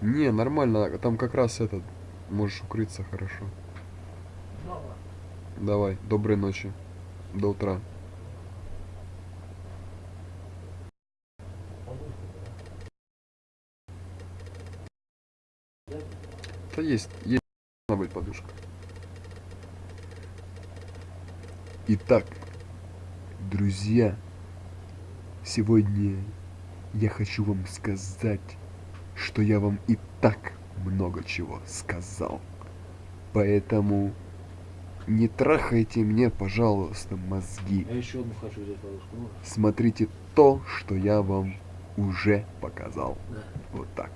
Не, нормально, там как раз этот, можешь укрыться хорошо. Давай. Доброй ночи. До утра. Да есть, есть должна быть подушка. Итак, друзья, сегодня я хочу вам сказать, что я вам и так много чего сказал. Поэтому не трахайте мне, пожалуйста, мозги. Я еще одну хочу взять подушку. Ну, Смотрите то, что я вам уже показал. да. Вот так.